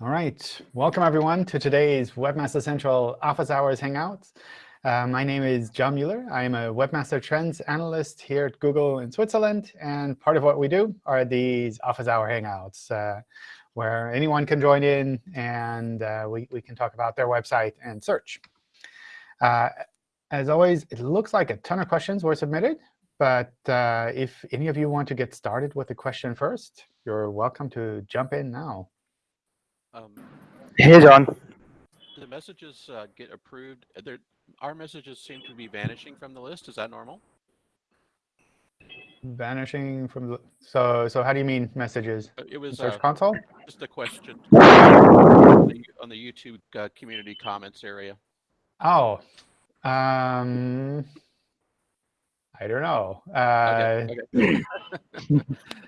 All right, welcome everyone to today's Webmaster Central Office Hours Hangouts. Uh, my name is John Mueller. I'm a Webmaster Trends Analyst here at Google in Switzerland. And part of what we do are these Office Hour Hangouts, uh, where anyone can join in and uh, we, we can talk about their website and search. Uh, as always, it looks like a ton of questions were submitted. But uh, if any of you want to get started with a question first, you're welcome to jump in now. Um, Hey, John. the messages uh, get approved. There, our messages seem to be vanishing from the list. Is that normal? Vanishing from the so so how do you mean messages? Uh, It was Search uh, console? just a question on the, on the YouTube uh, community comments area. Oh, um, I don't know. Uh, Okay, okay.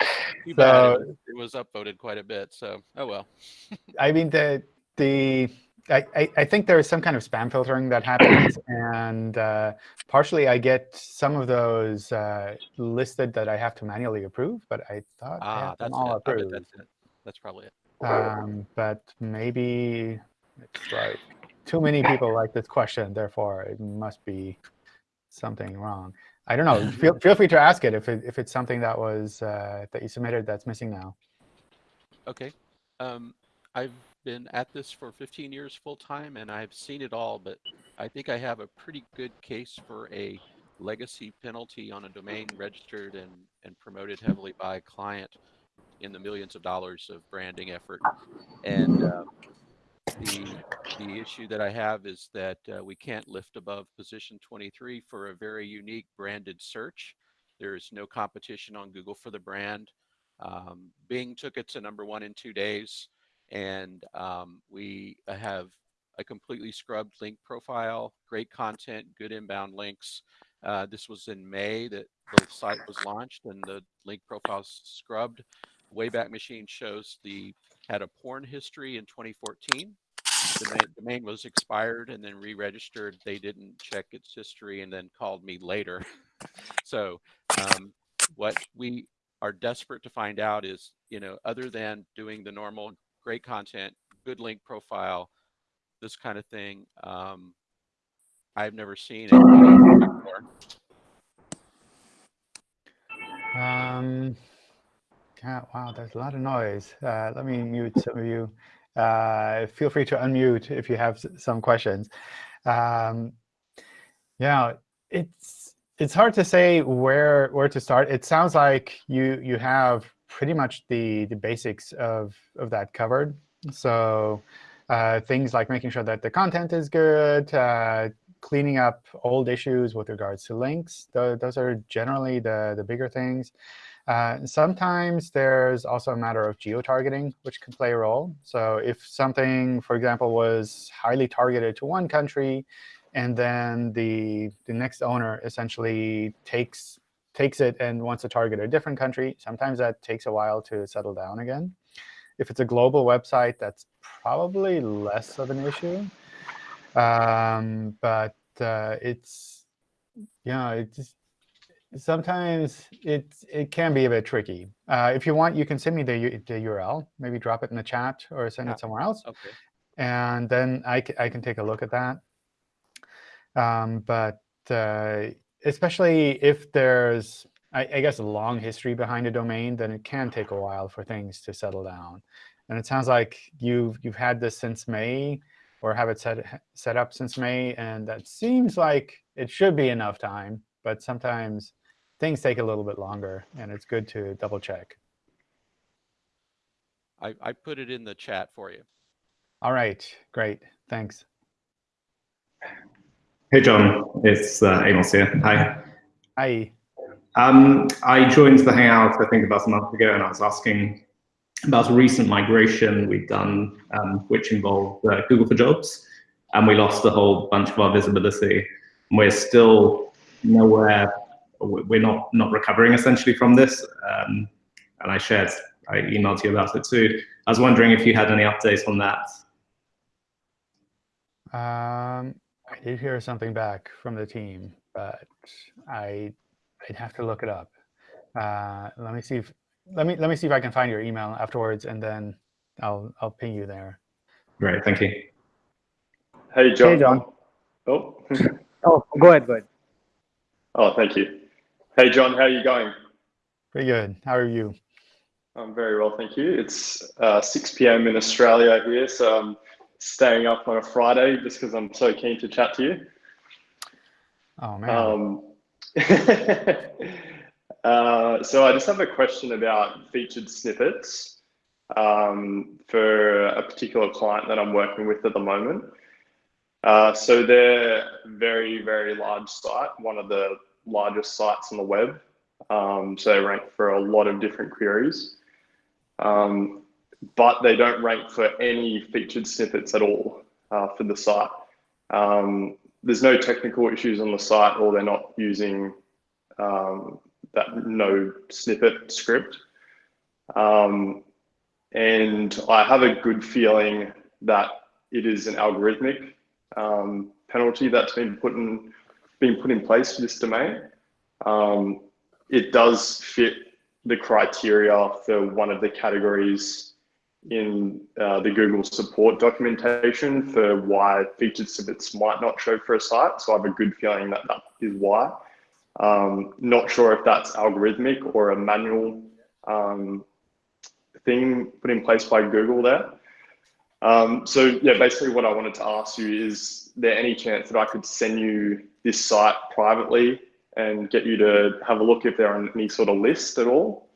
Too so It, it was upvoted quite a bit. So, oh well. I mean the the I, I, I think there is some kind of spam filtering that happens, and uh, partially I get some of those uh, listed that I have to manually approve, but I thought I Ah, have them that's all it. Approved. that's it. That's probably it. Um, but maybe it's like too many people like this question, therefore it must be something wrong. I don't know. feel, feel free to ask it if, it if it's something that was uh, that you submitted that's missing now. Okay. Um, I've been at this for 15 years full time, and I've seen it all. But I think I have a pretty good case for a legacy penalty on a domain registered and and promoted heavily by a client in the millions of dollars of branding effort. And um, the the issue that I have is that uh, we can't lift above position 23 for a very unique branded search. There is no competition on Google for the brand. Um, Bing took it to number one in two days, and um, we have a completely scrubbed link profile, great content, good inbound links. Uh, this was in May that the site was launched, and the link profile scrubbed. Wayback Machine shows the had a porn history in 2014. The domain, was expired and then re-registered. They didn't check its history and then called me later. so um, what we are desperate to find out is, you know, other than doing the normal great content, good link profile, this kind of thing, um, I've never seen it before. Um, wow, there's a lot of noise. Uh, let me mute some of you. Uh, feel free to unmute if you have some questions. Um, yeah, it's it's hard to say where where to start. It sounds like you you have pretty much the the basics of of that covered. So uh, things like making sure that the content is good, uh, cleaning up old issues with regards to links. Th those are generally the the bigger things. Uh, sometimes there's also a matter of geo-targeting, which can play a role. So if something, for example, was highly targeted to one country, and then the, the next owner essentially takes, takes it and wants to target a different country, sometimes that takes a while to settle down again. If it's a global website, that's probably less of an issue. Um, but uh, it's, you know, it's sometimes it it can be a bit tricky. Uh, if you want, you can send me the, the URL, maybe drop it in the chat or send Yeah. it somewhere else, Okay. and then I, I can take a look at that. Um, but uh, especially if there's, I, I guess, a long history behind a domain, then it can take a while for things to settle down. And it sounds like you've you've had this since May, or have it set set up since May, and that seems like it should be enough time. But sometimes things take a little bit longer, and it's good to double check. I, I put it in the chat for you. All right, great, thanks. Hey, John. It's uh, Amos here. Hi. Hi. Um, I joined the Hangout, I think, about a month ago, and I was asking about a recent migration we've done, um, which involved uh, Google for Jobs, and we lost a whole bunch of our visibility. And we're still nowhere. We're not not recovering essentially from this. Um, and I shared, I emailed you about it too. I was wondering if you had any updates on that. Um, I did hear something back from the team, but I I'd have to look it up. Uh, let me see if let me let me see if I can find your email afterwards, and then I'll I'll ping you there. Great, thank you. Hey, John. Hey, John. Oh, Oh, go ahead, go ahead. oh, thank you. Hey, John, how are you going? Pretty good. How are you? I'm very well, thank you. It's uh, 6 p.m. in Australia here, so I'm staying up on a Friday just because I'm so keen to chat to you. Oh man. Um, uh, so I just have a question about featured snippets um, for a particular client that I'm working with at the moment. Uh, so they're very, very large site, one of the largest sites on the web. Um, so they rank for a lot of different queries, um, but they don't rank for any featured snippets at all uh, for the site. Um, there's no technical issues on the site, or they're not using um, that no snippet script. Um, and I have a good feeling that it is an algorithmic um, penalty that's been put in been put in place for this domain. Um, it does fit the criteria for one of the categories in uh, the Google support documentation for why featured snippets might not show for a site. So I have a good feeling that that is why. Um, not sure if that's algorithmic or a manual um, thing put in place by Google there. Um, so yeah, basically what I wanted to ask you is there any chance that I could send you this site privately and get you to have a look if they're on any sort of list at all?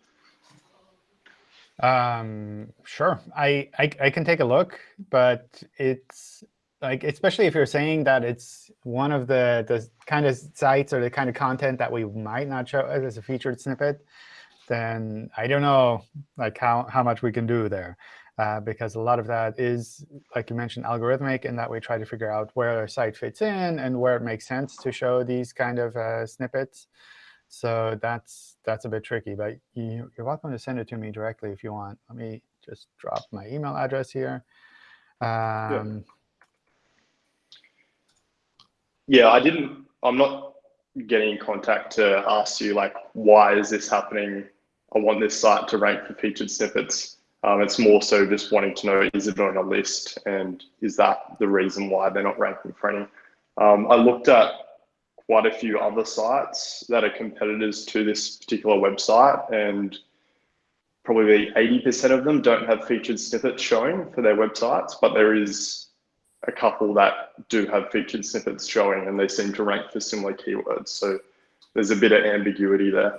Um, sure, I, I I can take a look, but it's like especially if you're saying that it's one of the the kind of sites or the kind of content that we might not show as a featured snippet, then I don't know like how how much we can do there. Uh, because a lot of that is, like you mentioned, algorithmic, and that we try to figure out where a site fits in and where it makes sense to show these kind of uh, snippets. So that's that's a bit tricky, but you, you're welcome to send it to me directly if you want. Let me just drop my email address here. Um, yeah. yeah, I didn't. I'm not getting in contact to ask you like, why is this happening? I want this site to rank for featured snippets. Um, it's more so just wanting to know, is it on a list? And is that the reason why they're not ranking for any? Um, I looked at quite a few other sites that are competitors to this particular website and probably 80% of them don't have featured snippets showing for their websites, but there is a couple that do have featured snippets showing and they seem to rank for similar keywords. So there's a bit of ambiguity there.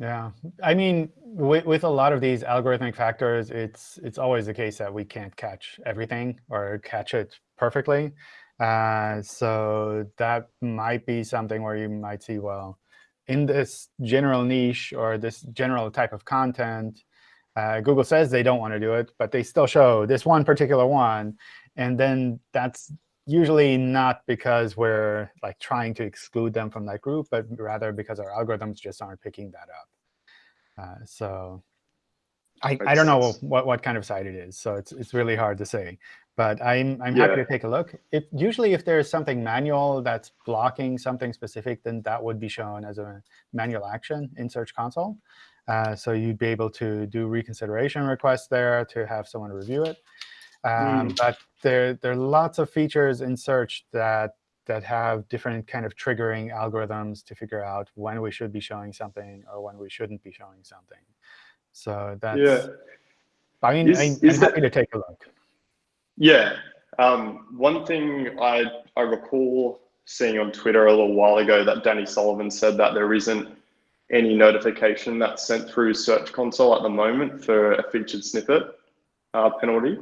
Yeah, I mean, with, with a lot of these algorithmic factors, it's it's always the case that we can't catch everything or catch it perfectly. Uh, so that might be something where you might see, well, in this general niche or this general type of content, uh, Google says they don't want to do it, but they still show this one particular one. And then that's usually not because we're like trying to exclude them from that group, but rather because our algorithms just aren't picking that up. Uh, so I, I don't know what, what kind of site it is, so it's it's really hard to say. But I'm I'm happy to take a look. If usually if there's something manual that's blocking something specific, then that would be shown as a manual action in Search Console. Uh, so you'd be able to do reconsideration requests there to have someone review it. Um, But there, there are lots of features in search that that have different kind of triggering algorithms to figure out when we should be showing something or when we shouldn't be showing something. So that's, Yeah. I mean, Is- I, is I'm that- happy to take a look. Yeah. Um, one thing I, I recall seeing on Twitter a little while ago that Danny Sullivan said that there isn't any notification that's sent through Search Console at the moment for a featured snippet uh, penalty.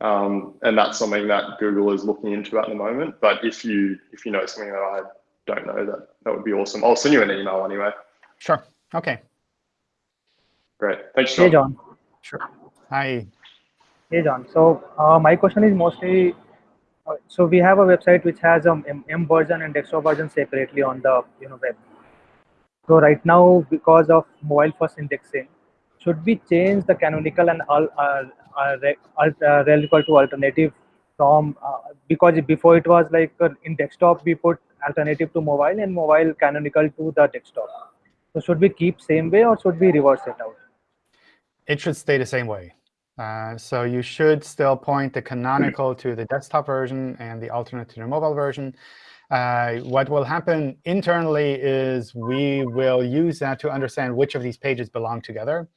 Um, and that's something that Google is looking into at the moment. But if you if you know something that I don't know, that that would be awesome. I'll send you an email anyway. Sure. OK. Great. Thanks, Hey, John. John. Sure. Hi. Hey, John. So uh, my question is mostly, uh, so we have a website which has a M, M version and desktop version separately on the you know web. So right now, because of mobile first indexing, should we change the canonical and all uh, uh, alt, uh, to alternative from uh, because before it was like uh, in desktop we put alternative to mobile and mobile canonical to the desktop. So should we keep same way or should we reverse it out? It should stay the same way. Uh, so you should still point the canonical to the desktop version and the alternate to the mobile version. Uh, what will happen internally is we will use that to understand which of these pages belong together,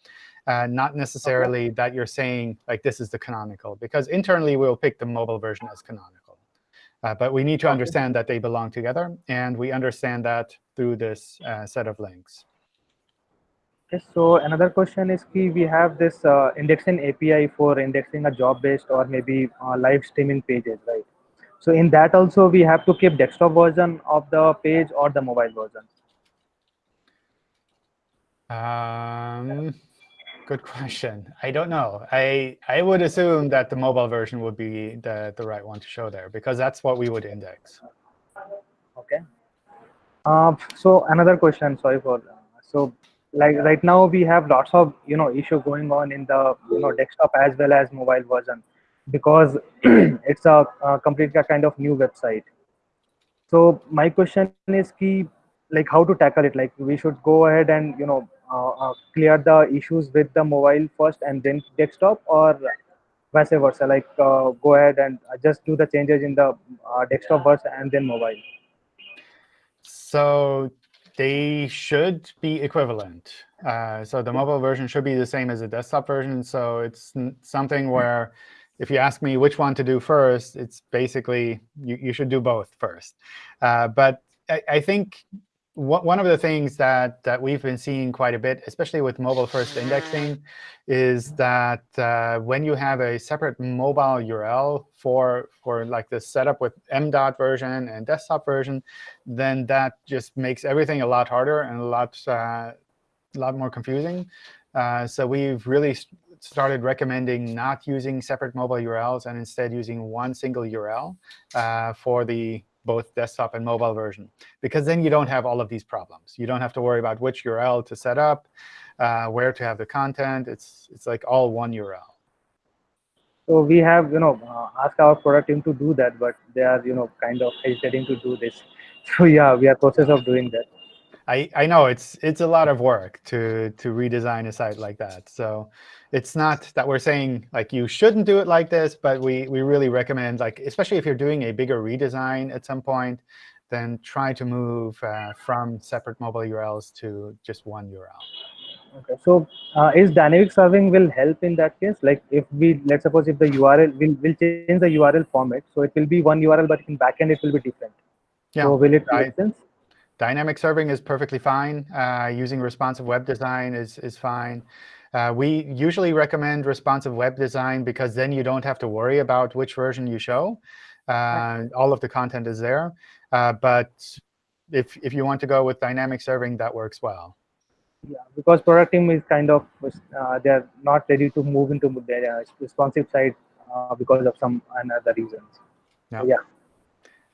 uh, not necessarily okay. that you're saying, like, this is the canonical. Because internally, we'll pick the mobile version as canonical. Uh, but we need to understand that they belong together. And we understand that through this uh, set of links. Yes, so another question is key. We have this uh, indexing API for indexing a job-based or maybe uh, live streaming pages, right? So in that also we have to keep desktop version of the page or the mobile version. Um, good question. I don't know. I I would assume that the mobile version would be the the right one to show there because that's what we would index. Okay. Uh, so another question. Sorry for so like right now we have lots of you know issue going on in the you know desktop as well as mobile version because it's a, a completely kind of new website so my question is key like how to tackle it like we should go ahead and you know uh, uh, clear the issues with the mobile first and then desktop or vice versa like uh, go ahead and just do the changes in the uh, desktop first and then mobile so they should be equivalent. Uh, so the mobile version should be the same as the desktop version. So it's something where if you ask me which one to do first, it's basically you, you should do both first. Uh, but I, I think one of the things that, that we've been seeing quite a bit, especially with mobile-first indexing, is that uh, when you have a separate mobile URL for, for like the setup with M.dot version and desktop version, then that just makes everything a lot harder and a lot, uh, a lot more confusing. Uh, so we've really started recommending not using separate mobile URLs and instead using one single URL uh, for the both desktop and mobile version. Because then you don't have all of these problems. You don't have to worry about which URL to set up, uh, where to have the content. It's, it's like all one URL. So we have, you know, uh, asked our product team to do that, but they are, you know, kind of hesitating to do this. So yeah, we are process of doing that. I, I know it's it's a lot of work to to redesign a site like that. So it's not that we're saying like you shouldn't do it like this, but we we really recommend like especially if you're doing a bigger redesign at some point, then try to move uh, from separate mobile URLs to just one URL. Okay, so uh, is dynamic serving will help in that case? Like if we let's suppose if the URL will will change the URL format, so it will be one URL, but in backend it will be different. Yeah, so will it make sense? Dynamic serving is perfectly fine. Uh, using responsive web design is is fine. Uh, we usually recommend responsive web design because then you don't have to worry about which version you show. Uh, all of the content is there. Uh, but if, if you want to go with dynamic serving, that works well. Yeah, because product team is kind of, uh, they're not ready to move into the uh, responsive side uh, because of some other reasons. Yeah. So, yeah.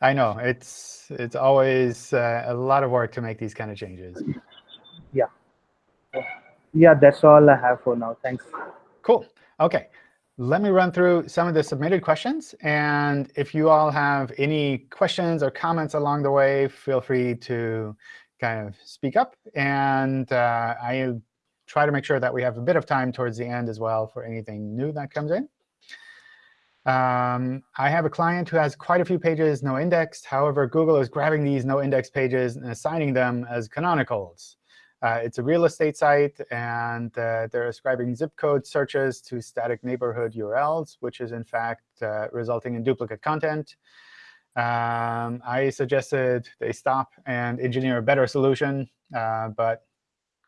I know. It's, it's always a lot of work to make these kind of changes. Yeah yeah, that's all I have for now. Thanks. Cool. OK. Let me run through some of the submitted questions. And if you all have any questions or comments along the way, feel free to kind of speak up. And uh, I try to make sure that we have a bit of time towards the end as well for anything new that comes in. Um, I have a client who has quite a few pages no indexed. However, Google is grabbing these no index pages and assigning them as canonicals. Uh, it's a real estate site, and uh, they're ascribing zip code searches to static neighborhood URLs, which is, in fact, uh, resulting in duplicate content. Um, I suggested they stop and engineer a better solution, uh, but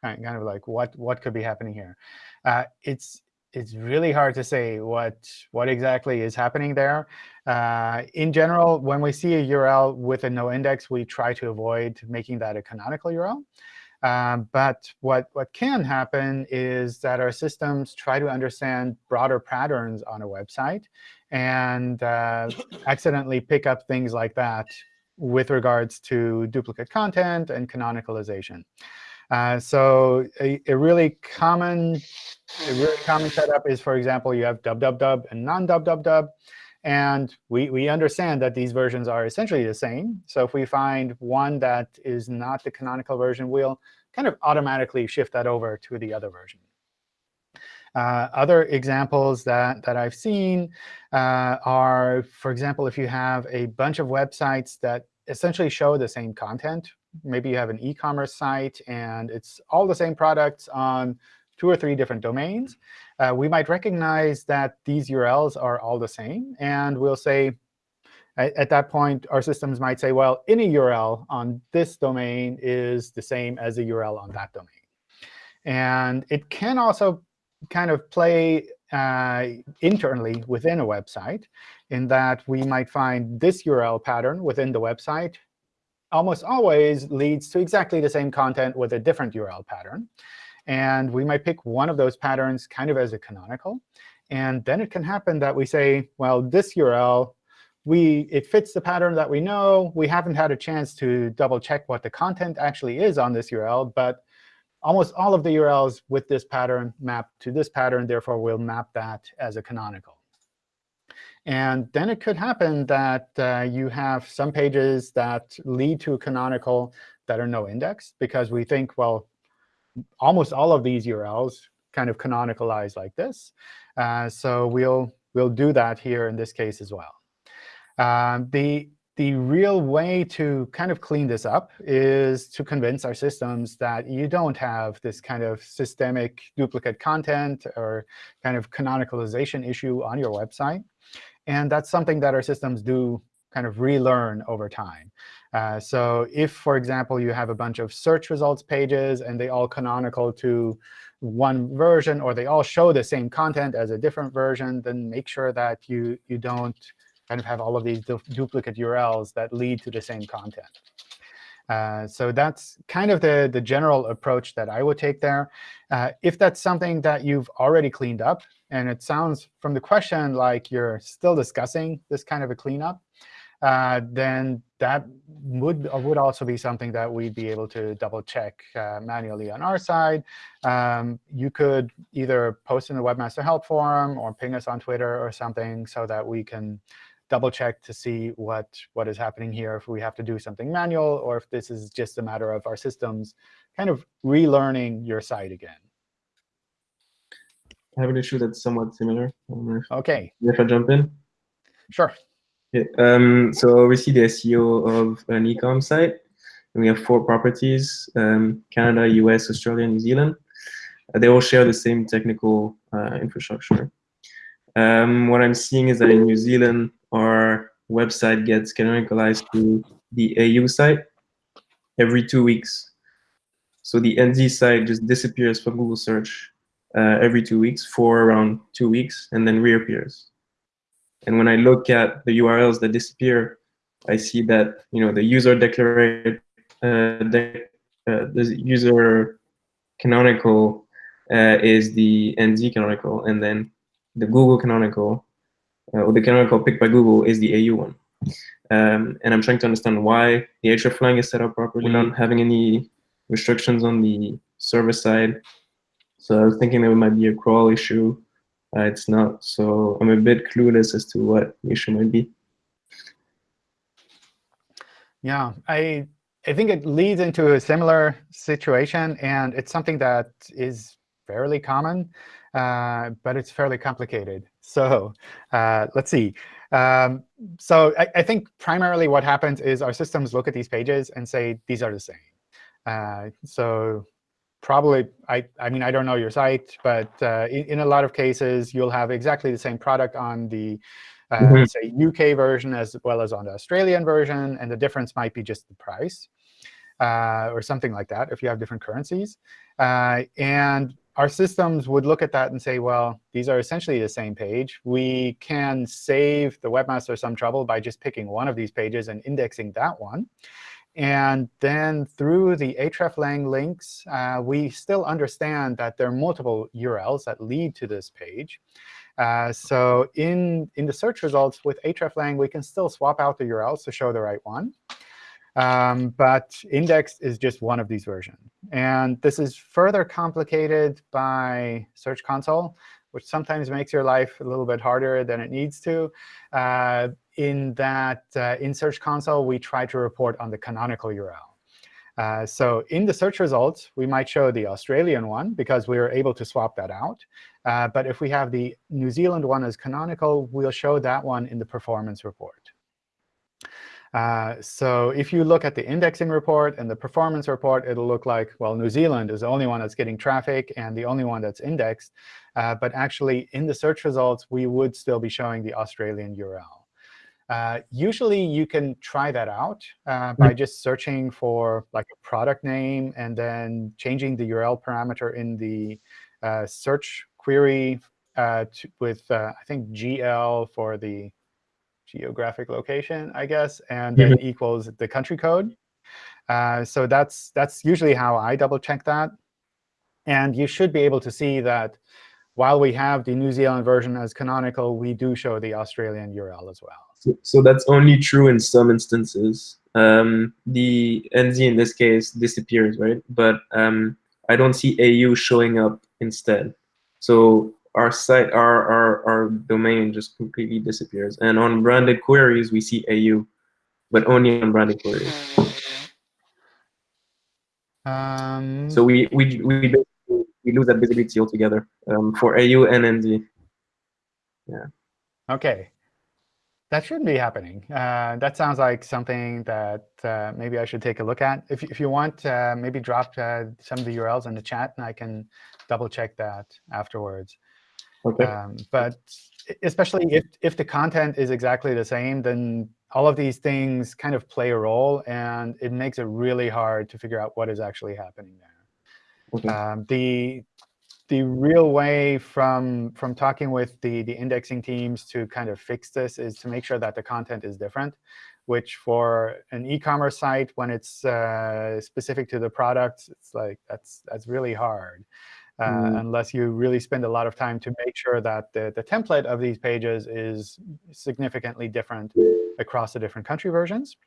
kind of like what, what could be happening here? Uh, it's it's really hard to say what what exactly is happening there. Uh, in general, when we see a URL with a no index, we try to avoid making that a canonical URL. Um, but what, what can happen is that our systems try to understand broader patterns on a website and uh, accidentally pick up things like that with regards to duplicate content and canonicalization. Uh, so a, a, really common a really common setup is, for example, you have dub-dub-dub and non-dub-dub-dub. And we, we understand that these versions are essentially the same. So if we find one that is not the canonical version, we'll kind of automatically shift that over to the other version. Uh, other examples that, that I've seen uh, are, for example, if you have a bunch of websites that essentially show the same content. Maybe you have an e-commerce site, and it's all the same products on two or three different domains. Uh, we might recognize that these URLs are all the same. And we'll say, at, at that point, our systems might say, well, any URL on this domain is the same as the URL on that domain. And it can also kind of play uh, internally within a website in that we might find this URL pattern within the website almost always leads to exactly the same content with a different URL pattern. And we might pick one of those patterns kind of as a canonical. And then it can happen that we say, well, this URL, we, it fits the pattern that we know. We haven't had a chance to double check what the content actually is on this URL. But almost all of the URLs with this pattern map to this pattern. Therefore, we'll map that as a canonical. And then it could happen that uh, you have some pages that lead to a canonical that are no indexed, because we think, well, almost all of these URLs kind of canonicalize like this. Uh, so we'll, we'll do that here in this case as well. Um, the the real way to kind of clean this up is to convince our systems that you don't have this kind of systemic duplicate content or kind of canonicalization issue on your website. And that's something that our systems do kind of relearn over time. Uh, so if, for example, you have a bunch of search results pages and they all canonical to one version, or they all show the same content as a different version, then make sure that you, you don't kind of have all of these du duplicate URLs that lead to the same content. Uh, so that's kind of the, the general approach that I would take there. Uh, if that's something that you've already cleaned up, and it sounds from the question like you're still discussing this kind of a cleanup, uh, then that would would also be something that we'd be able to double check uh, manually on our side. Um, you could either post in the Webmaster Help Forum or ping us on Twitter or something so that we can double check to see what, what is happening here, if we have to do something manual, or if this is just a matter of our systems kind of relearning your site again. I have an issue that's somewhat similar. OK. If I jump in? Sure. Okay. Um, so we see the SEO of an e-com site. And we have four properties, um, Canada, US, Australia, New Zealand. Uh, they all share the same technical uh, infrastructure. Um, what I'm seeing is that in New Zealand, our website gets canonicalized to the AU site every two weeks. So the NZ site just disappears from Google search uh, every two weeks for around two weeks and then reappears. And when I look at the URLs that disappear, I see that you know the user declared uh, uh, the user canonical uh, is the NZ canonical, and then the Google canonical, or the canonical picked by Google is the AU one. Um, and I'm trying to understand why the hreflang is set up properly, not having any restrictions on the server side. So I was thinking there might be a crawl issue. Uh, it's not. So I'm a bit clueless as to what the issue might be. Yeah, I I think it leads into a similar situation, and it's something that is fairly common. Uh, but it's fairly complicated. So uh, let's see. Um, so I, I, think primarily what happens is our systems look at these pages and say, these are the same. Uh, so probably, I, I mean, I don't know your site, but uh, in, in, a lot of cases, you'll have exactly the same product on the, mm -hmm. say, UK version as well as on the Australian version. And the difference might be just the price. Uh, or something like that if you have different currencies. Uh, and our systems would look at that and say, well, these are essentially the same page. We can save the webmaster some trouble by just picking one of these pages and indexing that one. And then through the hreflang links, uh, we still understand that there are multiple URLs that lead to this page. Uh, so in, in the search results with hreflang, we can still swap out the URLs to show the right one. Um, but indexed is just one of these versions. And this is further complicated by Search Console, which sometimes makes your life a little bit harder than it needs to. Uh, in that, uh, in Search Console, we try to report on the canonical URL. Uh, so in the search results, we might show the Australian one because we are able to swap that out. Uh, but if we have the New Zealand one as canonical, we'll show that one in the performance report. Uh, so if you look at the indexing report and the performance report, it'll look like, well, New Zealand is the only one that's getting traffic and the only one that's indexed. Uh, but actually, in the search results, we would still be showing the Australian URL. Uh, usually, you can try that out uh, by mm. just searching for like a product name and then changing the URL parameter in the uh, search query uh, to, with, uh, I think, GL for the geographic location, I guess, and then mm-hmm. equals the country code. Uh, so that's that's usually how I double check that. And you should be able to see that while we have the New Zealand version as canonical, we do show the Australian URL as well. So, so that's only true in some instances. Um, the NZ in this case disappears, right? But um, I don't see AU showing up instead. So our site, our, our, our domain just completely disappears. And on branded queries, we see AU, but only on branded queries. Um, so we, we, we, we lose that visibility altogether um, for AU and NZ. Yeah. OK. That shouldn't be happening. Uh, that sounds like something that uh, maybe I should take a look at. If, if you want, uh, maybe drop uh, some of the URLs in the chat, and I can double check that afterwards. Okay. Um, but especially if, if the content is exactly the same, then all of these things kind of play a role, and it makes it really hard to figure out what is actually happening there. Okay. Um, the the real way from from talking with the the indexing teams to kind of fix this is to make sure that the content is different, which for an e-commerce site, when it's uh, specific to the product, it's like that's that's really hard mm. unless you really spend a lot of time to make sure that the, the template of these pages is significantly different across the different country versions.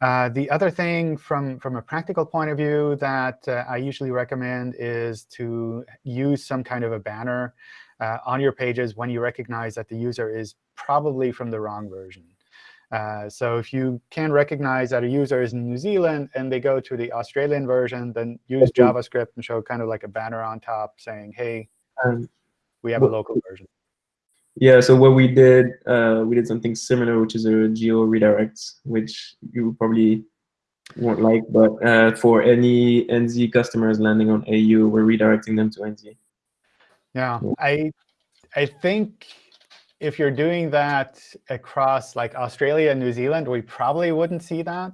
Uh, the other thing from, from a practical point of view that uh, I usually recommend is to use some kind of a banner uh, on your pages when you recognize that the user is probably from the wrong version. Uh, so if you can recognize that a user is in New Zealand and they go to the Australian version, then use JavaScript and show kind of like a banner on top saying, hey, um, we have a local version. Yeah, so what we did, uh, we did something similar, which is a geo redirect, which you probably won't like. But uh, for any NZ customers landing on AU, we're redirecting them to NZ. Yeah, yeah. I I think if you're doing that across like Australia and New Zealand, we probably wouldn't see that.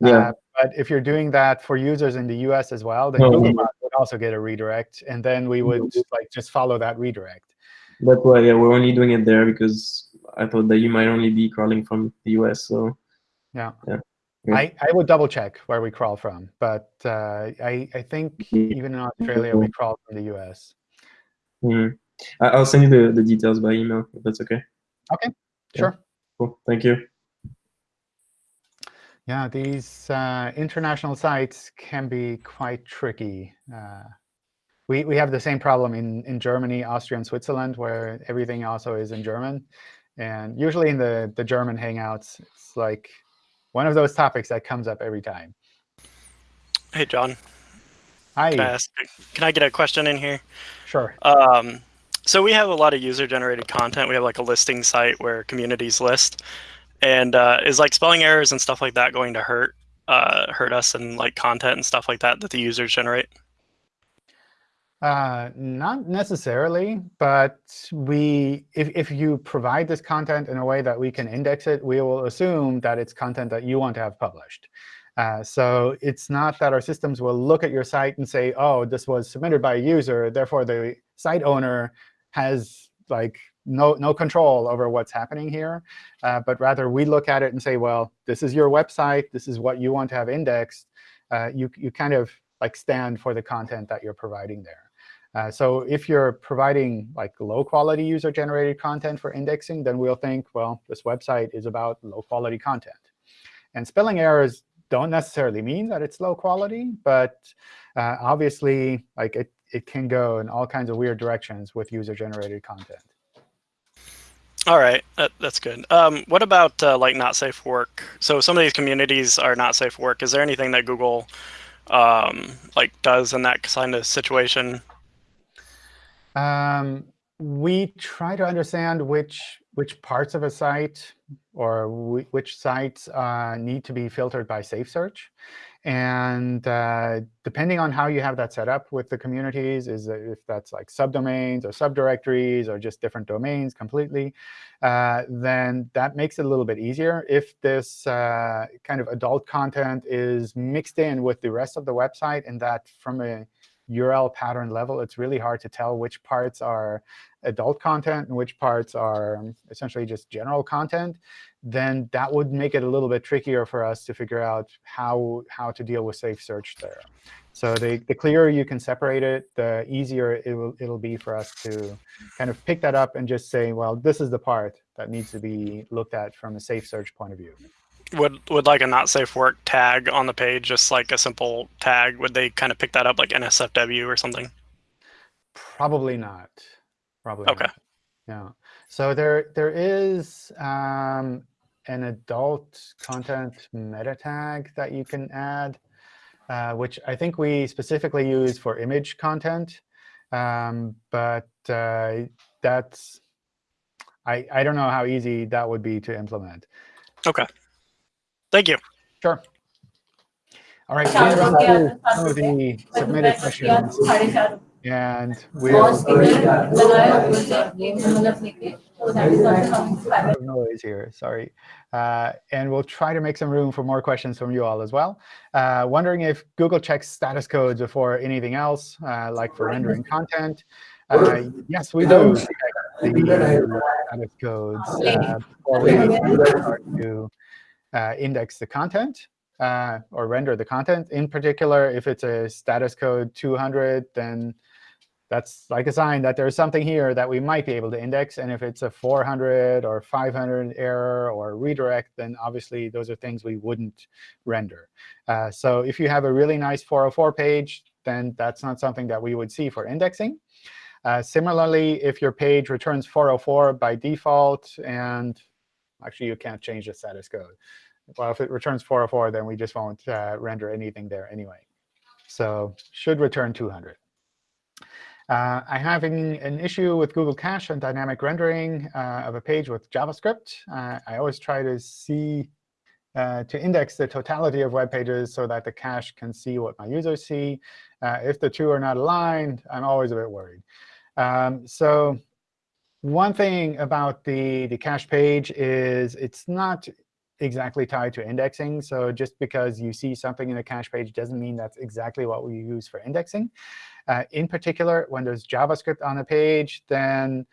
Yeah. Uh, but if you're doing that for users in the US as well, then Google would also get a redirect, and then we would just, like just follow that redirect. That's why yeah, we're only doing it there because I thought that you might only be crawling from the US. So yeah. Yeah. yeah. I, I would double check where we crawl from, but uh, I, I think even in Australia, we crawl from the US. Mm. I'll send you the, the details by email if that's okay. Okay, sure. Yeah. Cool. Thank you. Yeah, these uh, international sites can be quite tricky. Uh, we, we have the same problem in, in Germany, Austria, and Switzerland, where everything also is in German. And usually in the, the German Hangouts, it's like one of those topics that comes up every time. Hey, John. Hi. Can I, ask, can I get a question in here? Sure. Um, so we have a lot of user-generated content. We have like a listing site where communities list, and uh, is like spelling errors and stuff like that going to hurt uh, hurt us and like content and stuff like that that the users generate? Uh, not necessarily, but we if, if you provide this content in a way that we can index it, we will assume that it's content that you want to have published. Uh, so it's not that our systems will look at your site and say, oh, this was submitted by a user, therefore the site owner has like no, no control over what's happening here. Uh, but rather, we look at it and say, well, this is your website. This is what you want to have indexed. Uh, you, you kind of like stand for the content that you're providing there. Uh, so if you're providing like low-quality user-generated content for indexing, then we'll think, well, this website is about low-quality content. And spelling errors don't necessarily mean that it's low quality, but uh, obviously, like it, it can go in all kinds of weird directions with user-generated content. All right, that, that's good. Um, what about uh, like not safe work? So some of these communities are not safe work. Is there anything that Google um, like does in that kind of situation? Um, we try to understand which which parts of a site or which sites uh, need to be filtered by Safe Search. And uh, depending on how you have that set up with the communities, is if that's like subdomains or subdirectories or just different domains completely, uh, then that makes it a little bit easier. If this uh, kind of adult content is mixed in with the rest of the website and that from a URL pattern level, it's really hard to tell which parts are adult content and which parts are essentially just general content, then that would make it a little bit trickier for us to figure out how, how to deal with safe search there. So the, the clearer you can separate it, the easier it will, it'll be for us to kind of pick that up and just say, well, this is the part that needs to be looked at from a safe search point of view would would like a not safe work tag on the page, just like a simple tag, would they kind of pick that up like NSFW or something? Probably not. Probably. Okay. Not. Yeah. So there there is um, an adult content meta tag that you can add, uh, which I think we specifically use for image content. Um, but uh, that's I I don't know how easy that would be to implement. Okay. Thank you. Sure. All right, we'll run through some of the submitted questions. And we'll noise here, sorry. Uh, and we'll try to make some room for more questions from you all as well. Uh, wondering if Google checks status codes before anything else, uh, like for rendering content. Uh, yes, we do check the status codes uh, before we start to uh, index the content uh, or render the content. In particular, if it's a status code 200, then that's like a sign that there's something here that we might be able to index. And if it's a 400 or 500 error or redirect, then obviously those are things we wouldn't render. Uh, so if you have a really nice 404 page, then that's not something that we would see for indexing. Uh, similarly, if your page returns 404 by default, and actually you can't change the status code well, if it returns 404, then we just won't uh, render anything there anyway. So should return 200. Uh, I'm having an issue with Google Cache and dynamic rendering uh, of a page with JavaScript. Uh, I always try to see uh, to index the totality of web pages so that the cache can see what my users see. Uh, if the two are not aligned, I'm always a bit worried. Um, so one thing about the, the cache page is it's not exactly tied to indexing. So just because you see something in a cache page doesn't mean that's exactly what we use for indexing. Uh, in particular, when there's JavaScript on a page, then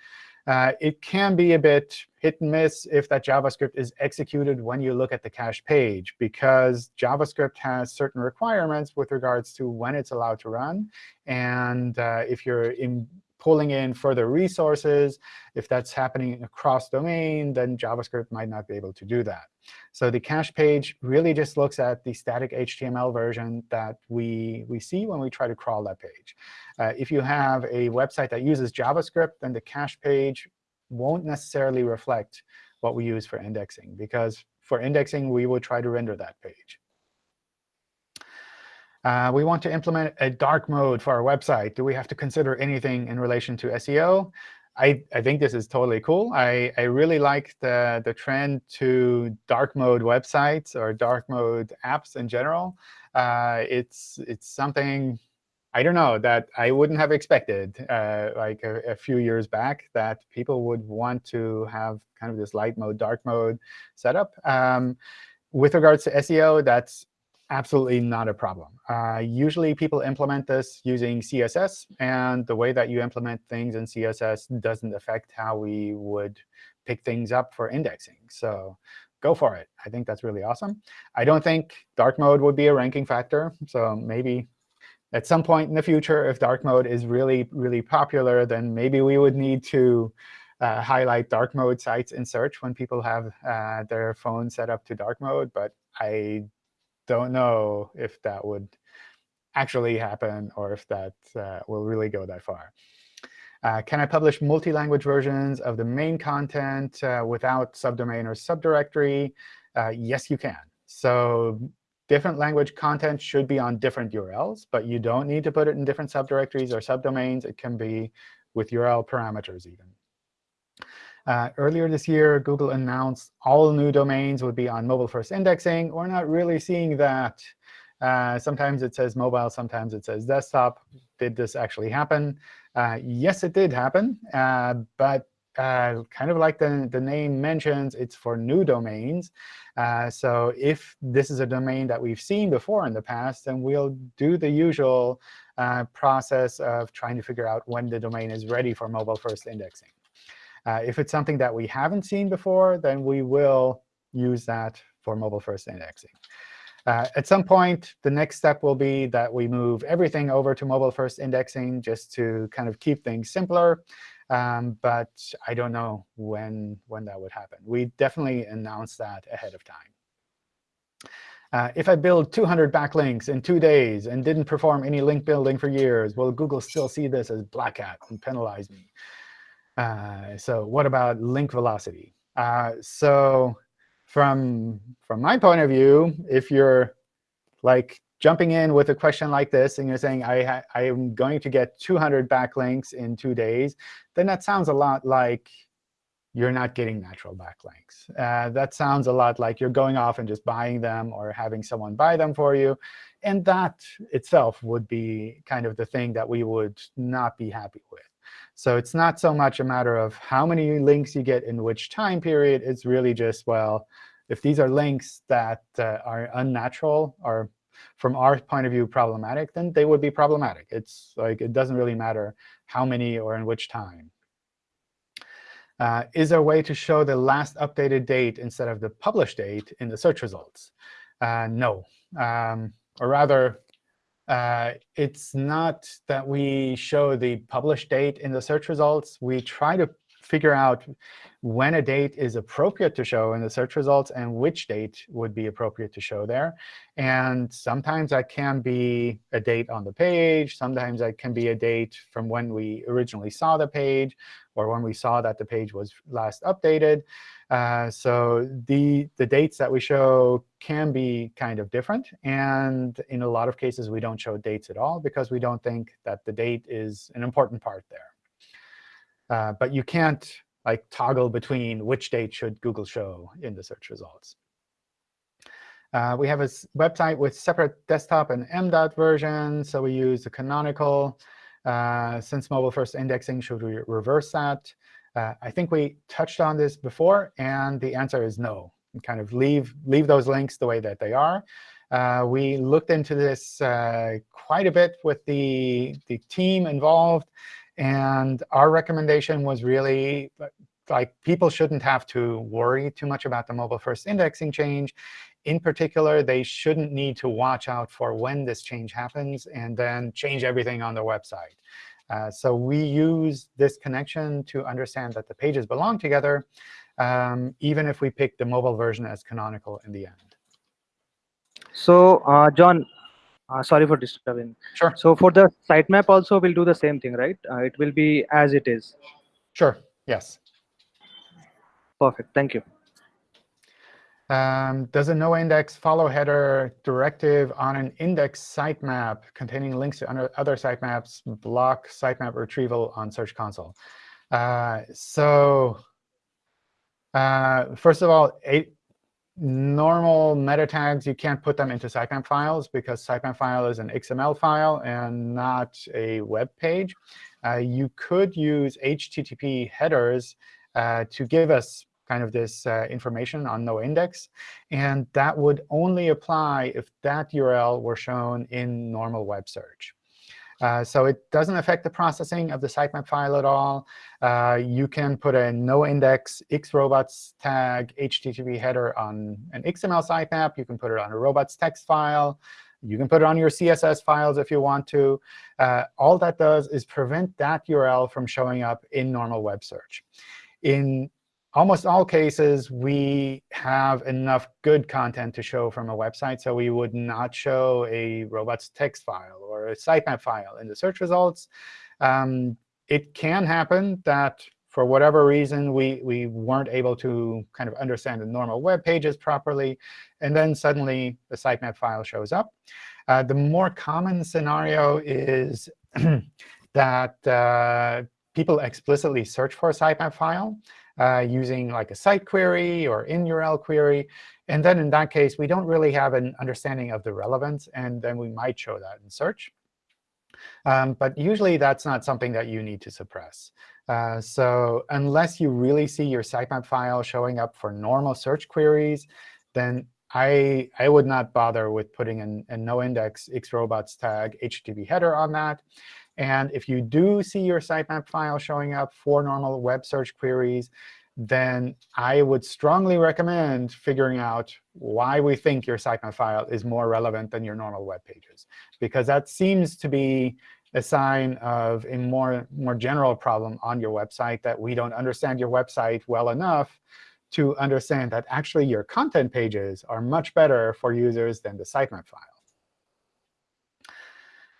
uh, it can be a bit hit and miss if that JavaScript is executed when you look at the cache page, because JavaScript has certain requirements with regards to when it's allowed to run. And uh, if you're in pulling in further resources. If that's happening across domain, then JavaScript might not be able to do that. So the cache page really just looks at the static HTML version that we, we see when we try to crawl that page. Uh, if you have a website that uses JavaScript, then the cache page won't necessarily reflect what we use for indexing, because for indexing, we will try to render that page. Uh, we want to implement a dark mode for our website. Do we have to consider anything in relation to SEO? I, I think this is totally cool. I, I really like the, the trend to dark mode websites or dark mode apps in general. Uh, it's, it's something, I don't know, that I wouldn't have expected uh, like a, a, few years back that people would want to have kind of this light mode, dark mode setup. Um, with regards to SEO, that's absolutely not a problem. Uh, usually people implement this using CSS, and the way that you implement things in CSS doesn't affect how we would pick things up for indexing. So go for it. I think that's really awesome. I don't think dark mode would be a ranking factor. So maybe at some point in the future, if dark mode is really, really popular, then maybe we would need to uh, highlight dark mode sites in search when people have uh, their phone set up to dark mode. But I don't know if that would actually happen or if that uh, will really go that far. Uh, can I publish multi-language versions of the main content uh, without subdomain or subdirectory? Uh, yes, you can. So different language content should be on different URLs, but you don't need to put it in different subdirectories or subdomains. It can be with URL parameters even. Uh, earlier this year, Google announced all new domains would be on mobile-first indexing. We're not really seeing that. Uh, sometimes it says mobile, sometimes it says desktop. Did this actually happen? Uh, yes, it did happen. Uh, but uh, kind of like the, the name mentions, it's for new domains. Uh, so if this is a domain that we've seen before in the past, then we'll do the usual process of trying to figure out when the domain is ready for mobile-first indexing. Uh, if it's something that we haven't seen before, then we will use that for mobile-first indexing. Uh, at some point, the next step will be that we move everything over to mobile-first indexing just to kind of keep things simpler. Um, but I don't know when, when that would happen. We definitely announce that ahead of time. Uh, if I build 200 backlinks in two days and didn't perform any link building for years, will Google still see this as black hat and penalize me? Uh, so what about link velocity? Uh, so from, from my point of view, if you're like jumping in with a question like this and you're saying, I, I am going to get 200 backlinks in two days, then that sounds a lot like you're not getting natural backlinks. Uh, that sounds a lot like you're going off and just buying them or having someone buy them for you. And that itself would be kind of the thing that we would not be happy with. So it's not so much a matter of how many links you get in which time period. It's really just, well, if these are links that uh, are unnatural or from our point of view problematic, then they would be problematic. It's like it doesn't really matter how many or in which time. Uh, is there a way to show the last updated date instead of the published date in the search results? Uh, no. Um, or rather, uh, it's not that we show the published date in the search results. We try to figure out when a date is appropriate to show in the search results and which date would be appropriate to show there. And sometimes that can be a date on the page. Sometimes that can be a date from when we originally saw the page or when we saw that the page was last updated. Uh, so the, the dates that we show can be kind of different. And in a lot of cases, we don't show dates at all because we don't think that the date is an important part there. Uh, but you can't like toggle between which date should Google show in the search results. Uh, we have a website with separate desktop and MDOT versions. So we use the canonical. Uh, since mobile-first indexing, should we reverse that? Uh, I think we touched on this before, and the answer is no. kind of leave, leave those links the way that they are. Uh, we looked into this uh, quite a bit with the, the team involved. And our recommendation was really like people shouldn't have to worry too much about the mobile-first indexing change. In particular, they shouldn't need to watch out for when this change happens and then change everything on the website. Uh, so we use this connection to understand that the pages belong together, um, even if we pick the mobile version as canonical in the end. So, uh, John, uh, sorry for disturbing. Sure. So for the sitemap also, we'll do the same thing, right? Uh, it will be as it is. Sure. Yes. Perfect. Thank you. Um, does a no-index follow header directive on an index sitemap containing links to other sitemaps block sitemap retrieval on Search Console? Uh, so uh, first of all, eight, normal meta tags, you can't put them into sitemap files because sitemap file is an XML file and not a web page. Uh, you could use HTTP headers uh, to give us kind of this uh, information on no index. And that would only apply if that URL were shown in normal web search. Uh, so it doesn't affect the processing of the sitemap file at all. Uh, you can put a no-index X-Robots tag HTTP header on an XML sitemap. You can put it on a robots text file. You can put it on your CSS files if you want to. Uh, all that does is prevent that URL from showing up in normal web search. In almost all cases, we have enough good content to show from a website. So we would not show a robots text file or a sitemap file in the search results. Um, it can happen that for whatever reason, we, we weren't able to kind of understand the normal web pages properly, and then suddenly the sitemap file shows up. Uh, the more common scenario is that uh, people explicitly search for a sitemap file uh, using like a site query or in URL query. And then in that case, we don't really have an understanding of the relevance, and then we might show that in search. Um, but usually, that's not something that you need to suppress. Uh, so unless you really see your sitemap file showing up for normal search queries, then I, I would not bother with putting an, a no-index X-Robots tag HTTP header on that. And if you do see your sitemap file showing up for normal web search queries, then I would strongly recommend figuring out why we think your sitemap file is more relevant than your normal web pages. Because that seems to be a sign of a more, more general problem on your website, that we don't understand your website well enough to understand that actually your content pages are much better for users than the sitemap file.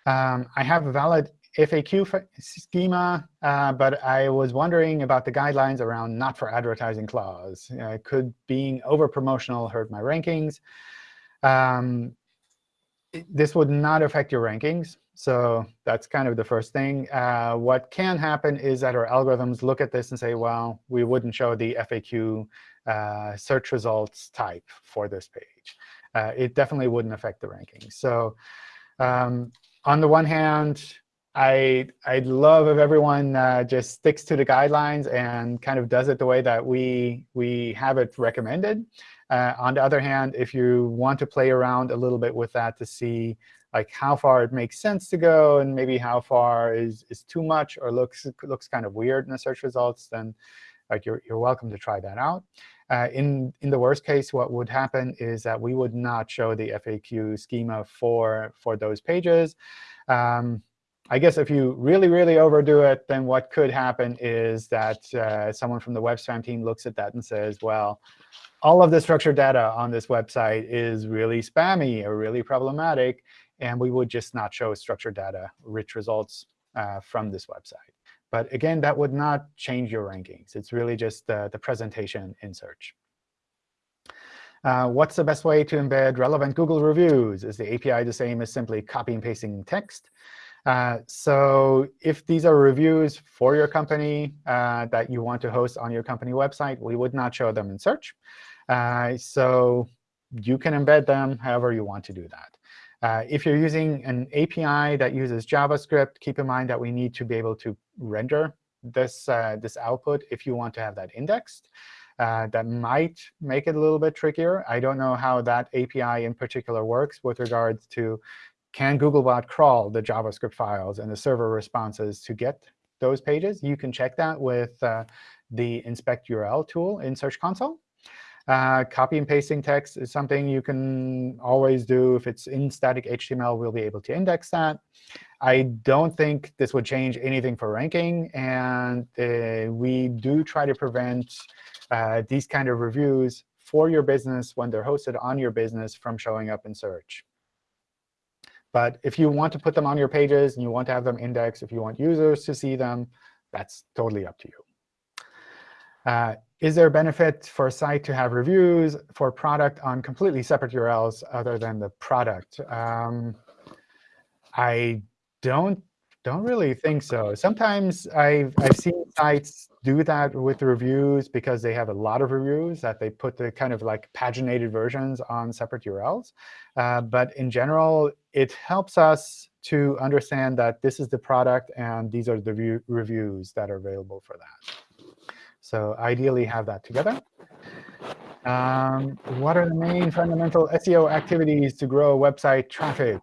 Um, I have a valid FAQ schema, uh, but I was wondering about the guidelines around not for advertising clause. Uh, could being over promotional hurt my rankings? Um, this would not affect your rankings. So that's kind of the first thing. Uh, what can happen is that our algorithms look at this and say, well, we wouldn't show the FAQ uh, search results type for this page. Uh, it definitely wouldn't affect the rankings. So um, on the one hand, I, I'd love if everyone uh, just sticks to the guidelines and kind of does it the way that we, we have it recommended. Uh, on the other hand, if you want to play around a little bit with that to see like how far it makes sense to go and maybe how far is, is too much or looks, looks kind of weird in the search results, then like you're, you're welcome to try that out. Uh, in, in the worst case, what would happen is that we would not show the FAQ schema for, for those pages. Um, I guess if you really, really overdo it, then what could happen is that uh, someone from the web spam team looks at that and says, well, all of the structured data on this website is really spammy or really problematic, and we would just not show structured data rich results uh, from this website. But again, that would not change your rankings. It's really just the, the presentation in search. Uh, what's the best way to embed relevant Google reviews? Is the API the same as simply copy and pasting text? Uh, so if these are reviews for your company uh, that you want to host on your company website, we would not show them in search. Uh, so you can embed them however you want to do that. Uh, if you're using an API that uses JavaScript, keep in mind that we need to be able to render this, uh, this output if you want to have that indexed. Uh, that might make it a little bit trickier. I don't know how that API in particular works with regards to can Googlebot crawl the JavaScript files and the server responses to get those pages. You can check that with uh, the inspect URL tool in Search Console. Uh, copy and pasting text is something you can always do. If it's in static HTML, we'll be able to index that. I don't think this would change anything for ranking. And uh, we do try to prevent uh, these kind of reviews for your business when they're hosted on your business from showing up in search. But if you want to put them on your pages and you want to have them indexed, if you want users to see them, that's totally up to you. Uh, is there a benefit for a site to have reviews for product on completely separate URLs other than the product? Um, I don't don't really think so. Sometimes I've, I've seen sites do that with reviews because they have a lot of reviews that they put the kind of like paginated versions on separate URLs. Uh, but in general, it helps us to understand that this is the product and these are the reviews that are available for that. So ideally have that together. Um, what are the main fundamental SEO activities to grow website traffic?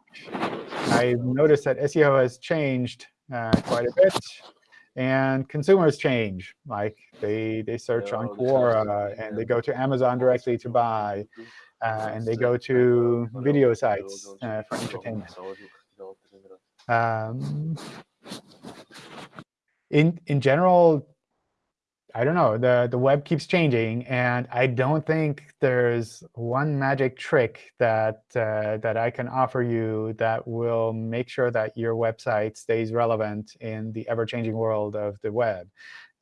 I've noticed that SEO has changed uh, quite a bit. And consumers change. Like they, they search on Quora, and they go to Amazon directly to buy. Uh, and they go to video sites uh, for entertainment. Um, in, in general, I don't know, the, the web keeps changing, and I don't think there's one magic trick that, uh, that I can offer you that will make sure that your website stays relevant in the ever-changing world of the web.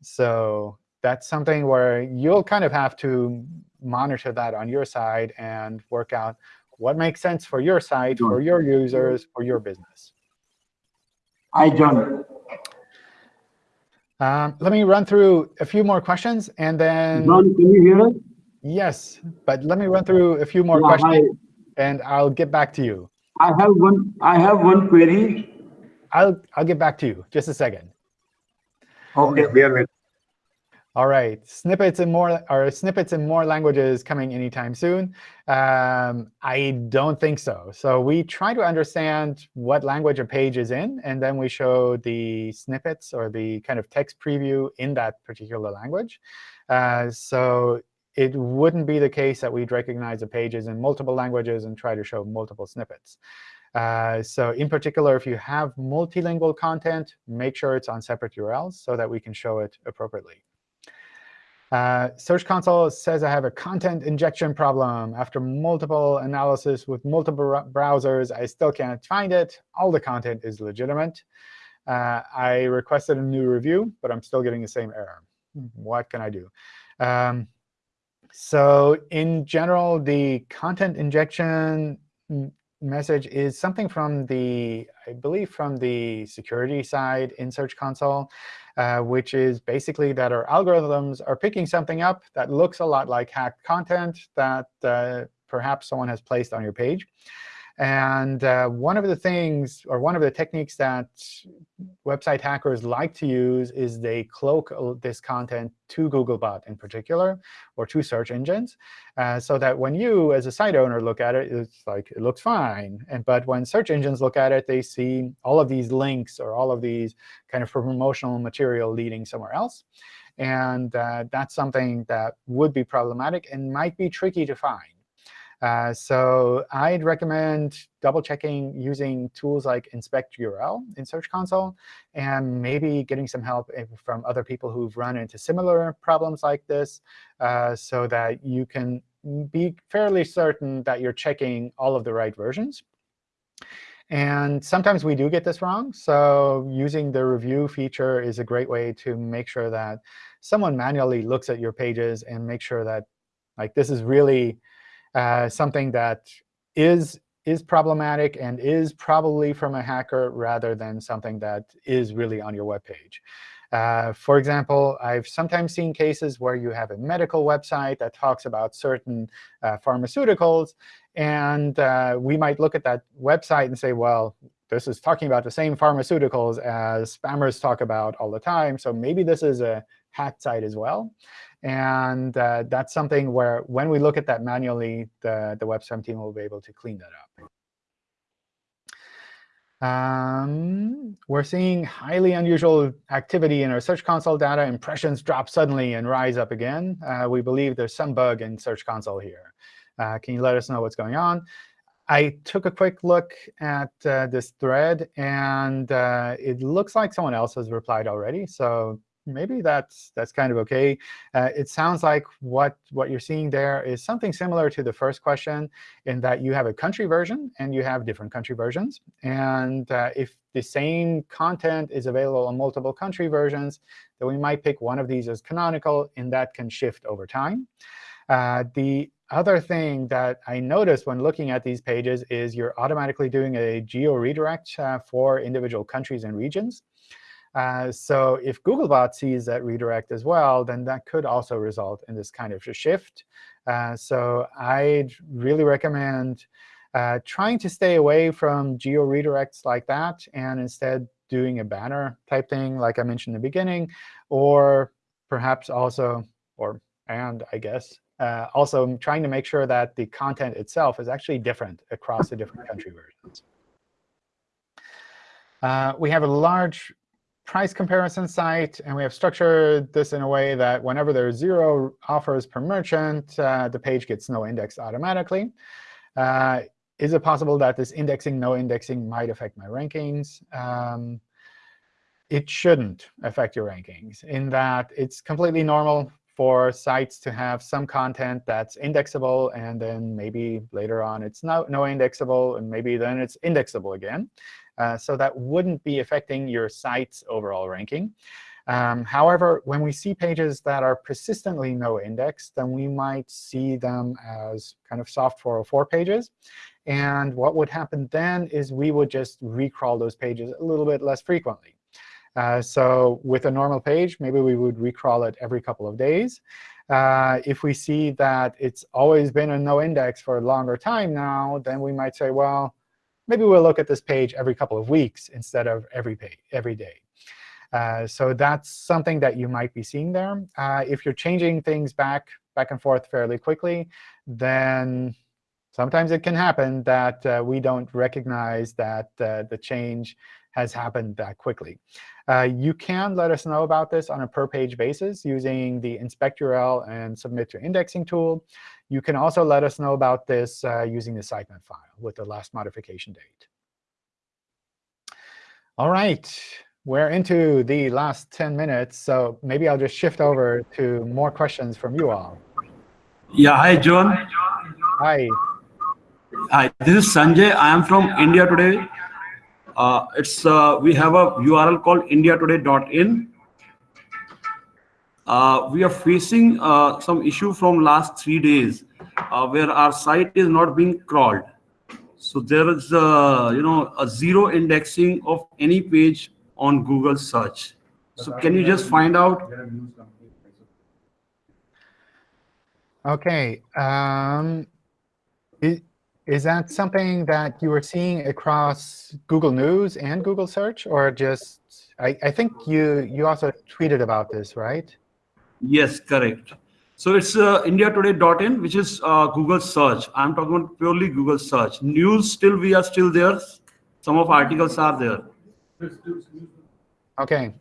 So that's something where you'll kind of have to monitor that on your side and work out what makes sense for your site, for your users, for your business. Hi, John. Um, let me run through a few more questions, and then John, can you hear us? yes, but let me run through a few more Yeah, questions, and I'll get back to you. I have one. I have one query. I'll I'll get back to you. Just a second. Okay. We are waiting. All right, snippets in more or snippets in more languages coming anytime soon. Um, I don't think so. So we try to understand what language a page is in, and then we show the snippets or the kind of text preview in that particular language. Uh, so it wouldn't be the case that we'd recognize the pages in multiple languages and try to show multiple snippets. Uh, so in particular, if you have multilingual content, make sure it's on separate URLs so that we can show it appropriately. Uh, Search Console says I have a content injection problem. After multiple analysis with multiple browsers, I still can't find it. All the content is legitimate. Uh, I requested a new review, but I'm still getting the same error. What can I do? Um, so in general, the content injection message is something from the, I believe, from the security side in Search Console, uh, which is basically that our algorithms are picking something up that looks a lot like hacked content that uh, perhaps someone has placed on your page. And uh, one of the things, or one of the techniques that website hackers like to use is they cloak this content to Googlebot in particular, or to search engines, uh, so that when you, as a site owner, look at it, it's like it looks fine. And But when search engines look at it, they see all of these links or all of these kind of promotional material leading somewhere else. And uh, that's something that would be problematic and might be tricky to find. Uh, so I'd recommend double-checking using tools like Inspect URL in Search Console, and maybe getting some help from other people who've run into similar problems like this, uh, so that you can be fairly certain that you're checking all of the right versions. And sometimes we do get this wrong. So using the review feature is a great way to make sure that someone manually looks at your pages and make sure that like this is really uh, something that is is problematic and is probably from a hacker rather than something that is really on your web page. Uh, for example, I've sometimes seen cases where you have a medical website that talks about certain uh, pharmaceuticals, and uh, we might look at that website and say, well, this is talking about the same pharmaceuticals as spammers talk about all the time, so maybe this is a hacked site as well. And uh, that's something where when we look at that manually, the, the WebSpam team will be able to clean that up. Um, we're seeing highly unusual activity in our Search Console data. Impressions drop suddenly and rise up again. Uh, we believe there's some bug in Search Console here. Uh, can you let us know what's going on? I took a quick look at uh, this thread, and uh, it looks like someone else has replied already. So maybe that's that's kind of OK. Uh, it sounds like what, what you're seeing there is something similar to the first question in that you have a country version and you have different country versions. And uh, if the same content is available on multiple country versions, then we might pick one of these as canonical, and that can shift over time. Uh, the other thing that I noticed when looking at these pages is you're automatically doing a geo redirect uh, for individual countries and regions. Uh, so if Googlebot sees that redirect as well, then that could also result in this kind of shift. Uh, so I'd really recommend uh, trying to stay away from geo redirects like that and instead doing a banner type thing like I mentioned in the beginning, or perhaps also, or and I guess, uh, also trying to make sure that the content itself is actually different across the different country versions. Uh, we have a large price comparison site, and we have structured this in a way that whenever there's zero offers per merchant, uh, the page gets no indexed automatically. Uh, is it possible that this indexing, no indexing might affect my rankings? Um, it shouldn't affect your rankings in that it's completely normal for sites to have some content that's indexable, and then maybe later on it's no, no indexable, and maybe then it's indexable again. Uh, so that wouldn't be affecting your site's overall ranking. Um, however, when we see pages that are persistently no indexed, then we might see them as kind of soft 404 pages. And what would happen then is we would just recrawl those pages a little bit less frequently. Uh, so with a normal page, maybe we would recrawl it every couple of days. Uh, if we see that it's always been a no index for a longer time now, then we might say, well, maybe we'll look at this page every couple of weeks instead of every, page, every day. Uh, so that's something that you might be seeing there. Uh, if you're changing things back, back and forth fairly quickly, then sometimes it can happen that uh, we don't recognize that uh, the change has happened that quickly. Uh, you can let us know about this on a per-page basis using the inspect URL and submit to indexing tool. You can also let us know about this uh, using the sitemap file with the last modification date. All right, we're into the last 10 minutes, so maybe I'll just shift over to more questions from you all. Yeah, hi, John. Hi. Hi, this is Sanjay. I am from India Today. Uh, it's uh, we have a URL called indiatoday.in. Uh, we are facing uh, some issue from last three days uh, where our site is not being crawled. So there is uh, you know a zero indexing of any page on Google search. So can you just find out? OK. Um, is, is that something that you were seeing across Google News and Google Search, or just I, I think you you also tweeted about this, right? Yes, correct. So it's uh, indiatoday.in, which is uh, Google search. I'm talking about purely Google search. News still, we are still there. Some of articles are there. OK.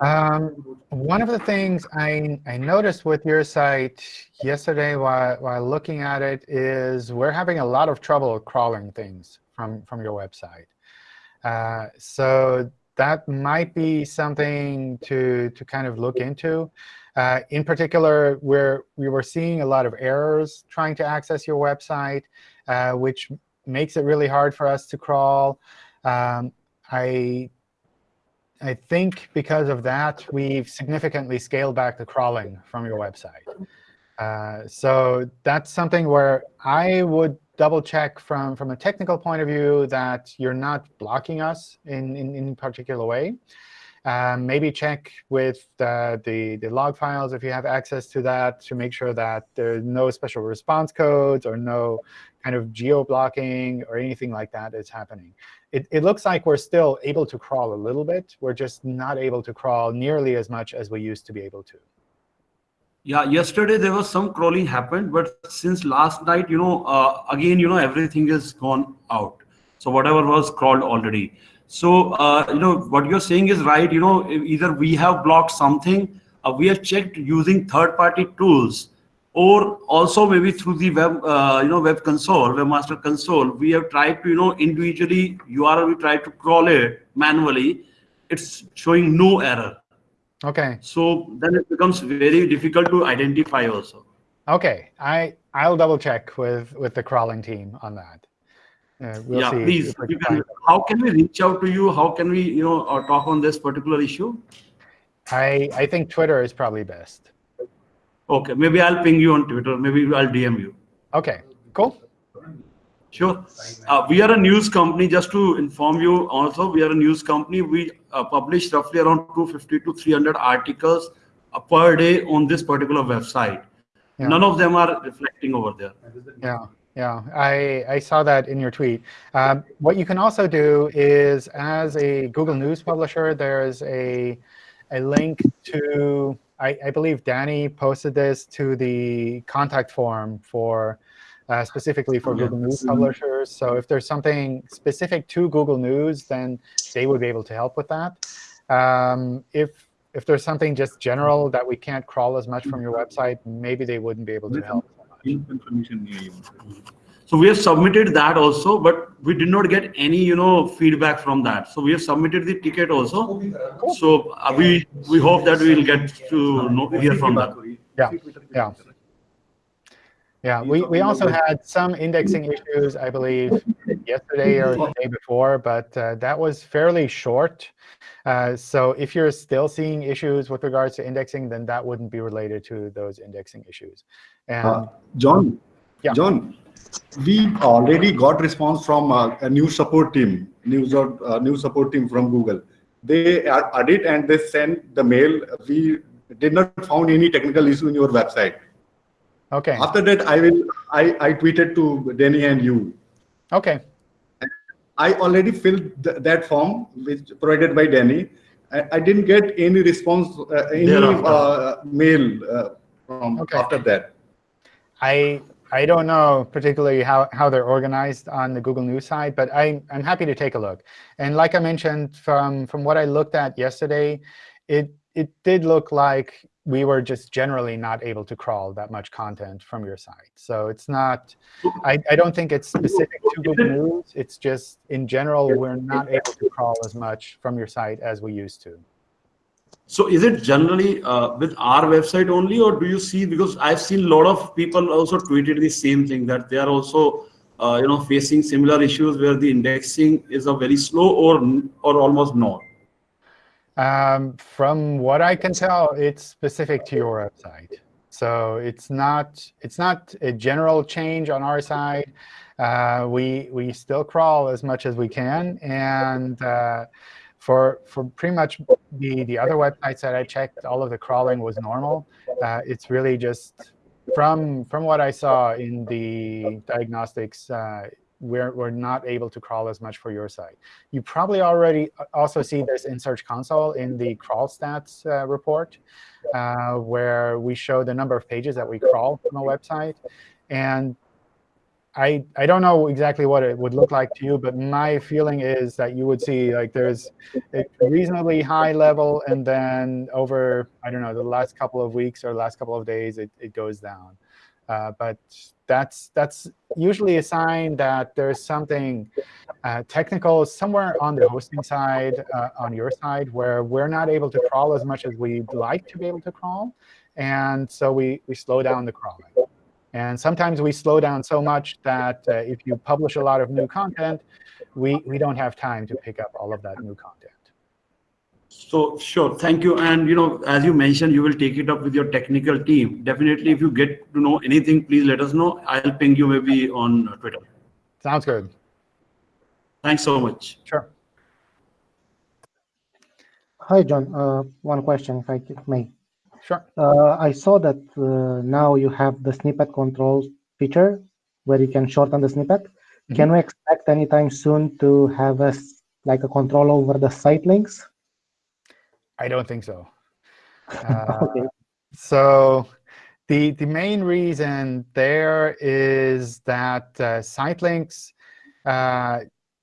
Um, one of the things I, I noticed with your site yesterday while, while looking at it is we're having a lot of trouble crawling things from, from your website. Uh, so that might be something to, to kind of look into. Uh, in particular, where we were seeing a lot of errors trying to access your website, uh, which makes it really hard for us to crawl. Um, I I think because of that, we've significantly scaled back the crawling from your website. Uh, so that's something where I would double check from, from a technical point of view that you're not blocking us in, in, in particular way. Um, maybe check with the, the, the log files if you have access to that to make sure that there's no special response codes or no kind of geo-blocking or anything like that is happening. It, it looks like we're still able to crawl a little bit. We're just not able to crawl nearly as much as we used to be able to. Yeah, yesterday there was some crawling happened, but since last night, you know, uh, again, you know, everything is gone out. So whatever was crawled already. So, uh, you know, what you're saying is right. You know, either we have blocked something, uh, we have checked using third-party tools, or also maybe through the web, uh, you know, web console, webmaster console, we have tried to, you know, individually URL, we tried to crawl it manually. It's showing no error. OK. So then it becomes very difficult to identify also. OK, I I'll double check with with the crawling team on that. Uh, we'll yeah, please. Can, how can we reach out to you? How can we, you know, uh, talk on this particular issue? I I think Twitter is probably best. Okay, maybe I'll ping you on Twitter. Maybe I'll DM you. OK, cool. Sure. Uh, we are a news company. Just to inform you, also we are a news company. We uh, publish roughly around 250 to 300 articles uh, per day on this particular website. Yeah. None of them are reflecting over there. Yeah, yeah, I, I saw that in your tweet. Um, what you can also do is, as a Google News publisher, there's a, a link to, I, I believe Danny posted this to the contact form for uh, specifically for Google News publishers. So if there's something specific to Google News, then they would be able to help with that. Um, if if there's something just general that we can't crawl as much from your website, maybe they wouldn't be able to help. So we have submitted that also, but we did not get any, you know, feedback from that. So we have submitted the ticket also. So uh, we we hope that we will get to know, hear from that. Yeah, yeah. Yeah, we, we also had some indexing issues, I believe, yesterday or the day before, but uh, that was fairly short. Uh, so if you're still seeing issues with regards to indexing, then that wouldn't be related to those indexing issues. And uh, John, yeah. John, we already got response from uh, a new support team, news or uh, new support team from Google. They added and they sent the mail. We did not found any technical issue in your website. Okay. After that, I will. I I tweeted to Danny and you. Okay. I already filled th that form, which provided by Danny. I, I didn't get any response, uh, any uh, mail uh, from okay. after that. I I don't know particularly how, how they're organized on the Google News side, but I, I'm happy to take a look. And like I mentioned, from, from what I looked at yesterday, it, it did look like we were just generally not able to crawl that much content from your site. So it's not, I, I don't think it's specific to Google News. It's just, in general, we're not able to crawl as much from your site as we used to. So is it generally uh, with our website only, or do you see, because I've seen a lot of people also tweeted the same thing, that they are also uh, you know, facing similar issues where the indexing is a very slow or, or almost not? Um, from what I can tell, it's specific to your website. So it's not it's not a general change on our side. Uh, we we still crawl as much as we can, and uh, for for pretty much the the other websites that I checked, all of the crawling was normal. Uh, it's really just from from what I saw in the diagnostics uh, we're, we're not able to crawl as much for your site. You probably already uh, also see this in Search Console in the crawl stats uh, report, uh, where we show the number of pages that we crawl from a website. And I, I don't know exactly what it would look like to you, but my feeling is that you would see like there's a reasonably high level, and then over, I don't know, the last couple of weeks or last couple of days, it, it goes down. Uh, but that's that's usually a sign that there's something uh, technical somewhere on the hosting side, uh, on your side, where we're not able to crawl as much as we'd like to be able to crawl. And so we, we slow down the crawling. And sometimes we slow down so much that uh, if you publish a lot of new content, we, we don't have time to pick up all of that new content. So sure, thank you. And you know, as you mentioned, you will take it up with your technical team. Definitely, if you get to know anything, please let us know. I'll ping you maybe on Twitter. Sounds good. Thanks so much. Sure. Hi, John. Uh, one question, if I may. Sure. Uh, I saw that uh, now you have the snippet control feature where you can shorten the snippet. Mm -hmm. Can we expect anytime soon to have a like a control over the site links? I don't think so. Uh, okay. So the, the main reason there is that uh, site links, uh,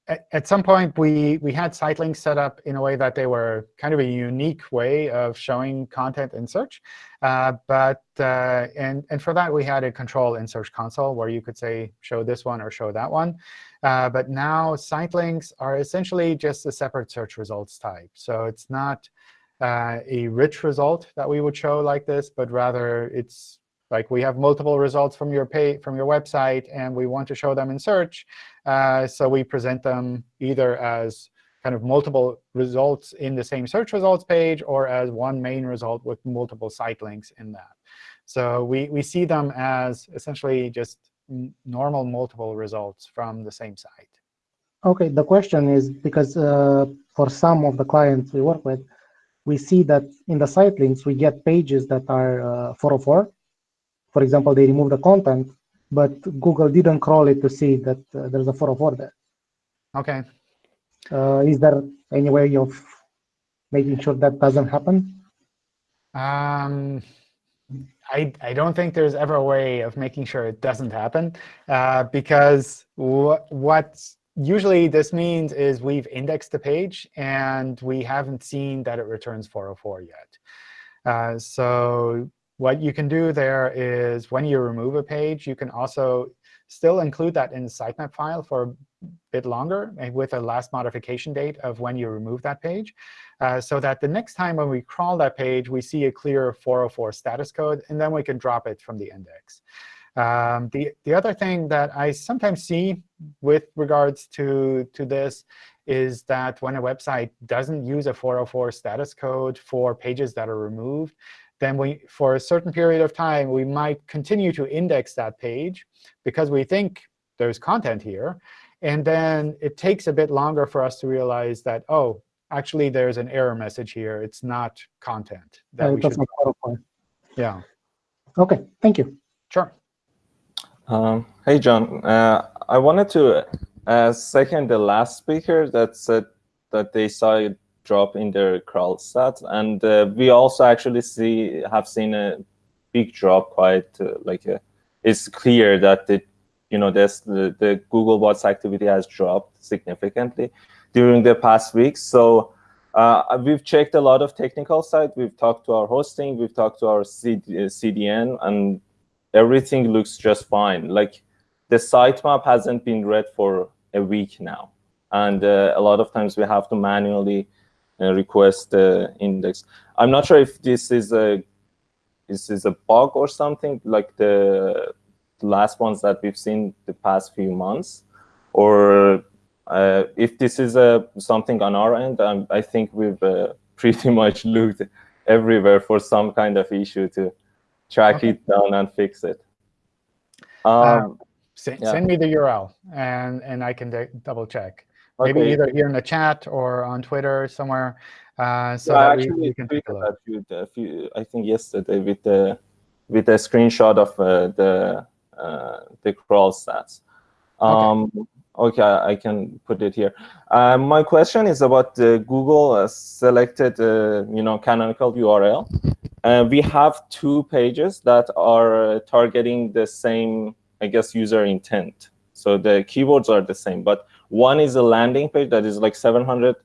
at, at, some point, we, we had site links set up in a way that they were kind of a unique way of showing content in search. Uh, but uh, and, and for that, we had a control in Search Console where you could say, show this one or show that one. Uh, but now site links are essentially just a separate search results type. So it's not uh, a rich result that we would show like this, but rather it's like we have multiple results from your pay from your website, and we want to show them in search. Uh, so we present them either as kind of multiple results in the same search results page or as one main result with multiple site links in that. So we, we see them as essentially just normal multiple results from the same site. OK, the question is because uh, for some of the clients we work with, we see that in the site links, we get pages that are uh, 404. For example, they remove the content, but Google didn't crawl it to see that uh, there's a 404 there. OK. Uh, is there any way of making sure that doesn't happen? Um, I, I don't think there's ever a way of making sure it doesn't happen uh, because what what's usually this means is we've indexed the page, and we haven't seen that it returns 404 yet. Uh, so what you can do there is when you remove a page, you can also still include that in the sitemap file for a bit longer with a last modification date of when you remove that page, uh, so that the next time when we crawl that page, we see a clear 404 status code, and then we can drop it from the index. Um, the, the other thing that I sometimes see with regards to, to this is that when a website doesn't use a 404 status code for pages that are removed, then we, for a certain period of time, we might continue to index that page because we think there's content here. And then it takes a bit longer for us to realize that, oh, actually, there's an error message here. It's not content. That Uh, we should, yeah, Okay, thank you. sure. Um, hey, John. Uh, I wanted to uh, second the last speaker that said that they saw a drop in their crawl stats, and uh, we also actually see have seen a big drop. Quite uh, like a, it's clear that the you know this the, the Googlebot's activity has dropped significantly during the past weeks. So. Uh, we've checked a lot of technical side. We've talked to our hosting. We've talked to our CD, uh, CDN, and everything looks just fine. Like the sitemap hasn't been read for a week now. And uh, a lot of times we have to manually uh, request the index. I'm not sure if this is a this is a bug or something like the last ones that we've seen the past few months, or uh, if this is uh, something on our end. Um, I think we've uh, pretty much looked everywhere for some kind of issue to track Okay. it down and fix it. Um, Um, Send, yeah. send me the URL, and, and I can double check. Maybe either here in the chat or on Twitter somewhere, uh, so Yeah, I that we, actually we can take a look. at you a few, I think yesterday with the with a screenshot of uh, the uh, the crawl stats. Um, okay, I can put it here. Uh, my question is about the Google uh, selected, uh, you know, canonical URL. Uh, we have two pages that are uh, targeting the same, I guess, user intent. So the keywords are the same, but one is a landing page that is like 700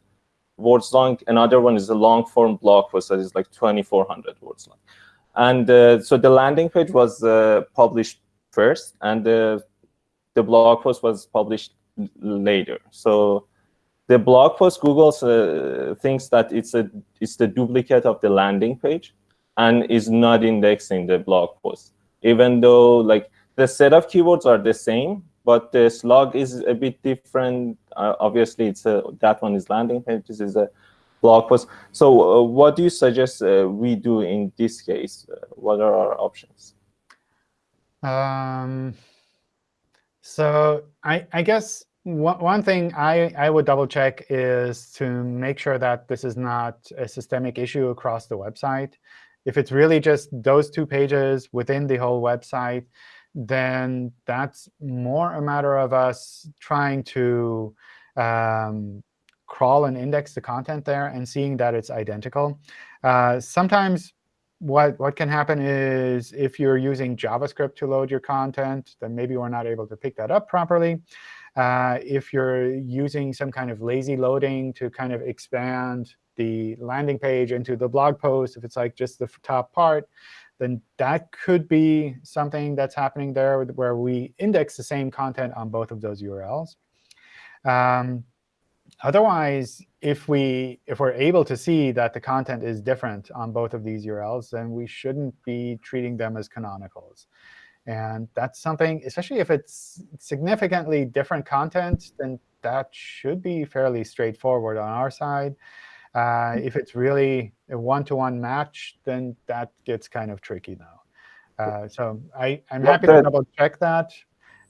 words long. Another one is a long form blog post that is like 2,400 words long. And uh, so the landing page was uh, published first, and the the blog post was published later. So the blog post Google uh, thinks that it's a it's the duplicate of the landing page, and is not indexing the blog post, even though like the set of keywords are the same, but the slug is a bit different. Uh, obviously, it's a that one is landing page. This is a blog post. So, uh, what do you suggest uh, we do in this case? Uh, what are our options? Um, so I, I guess one, thing I, I would double check is to make sure that this is not a systemic issue across the website. If it's really just those two pages within the whole website, then that's more a matter of us trying to um, crawl and index the content there and seeing that it's identical. Uh, sometimes what, what can happen is if you're using JavaScript to load your content, then maybe we're not able to pick that up properly. Uh, if you're using some kind of lazy loading to kind of expand the landing page into the blog post, if it's like just the top part, then that could be something that's happening there where we index the same content on both of those URLs. Um, otherwise, if we if we're able to see that the content is different on both of these URLs, then we shouldn't be treating them as canonicals. And that's something, especially if it's significantly different content, then that should be fairly straightforward on our side. Uh, if it's really a one-to-one match, then that gets kind of tricky now. Uh, so I, I'm happy to the- double check that.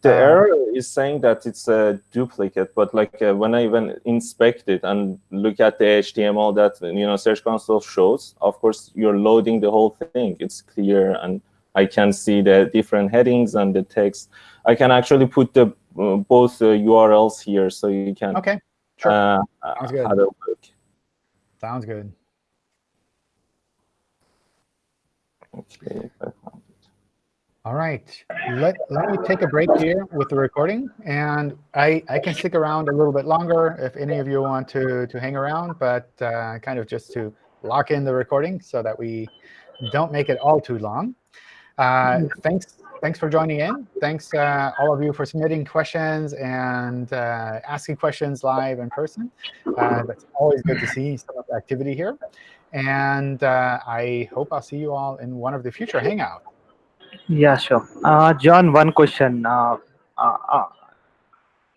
The Uh, error is saying that it's a duplicate, but like uh, when I even inspect it and look at the HTML that you know Search Console shows, of course you're loading the whole thing. It's clear, and I can see the different headings and the text. I can actually put the uh, both uh, URLs here, so you can OK, sure. uh, Sounds good. have a look. Sounds good. All right, let, let me take a break here with the recording, and I, I can stick around a little bit longer if any of you want to, to hang around, but uh, kind of just to lock in the recording so that we don't make it all too long. Uh, thanks, thanks for joining in. Thanks, uh, all of you, for submitting questions and uh, asking questions live in person. Uh, that's always good to see some of the activity here. And uh, I hope I'll see you all in one of the future Hangouts. Yeah, sure. Uh, John, one question. Uh,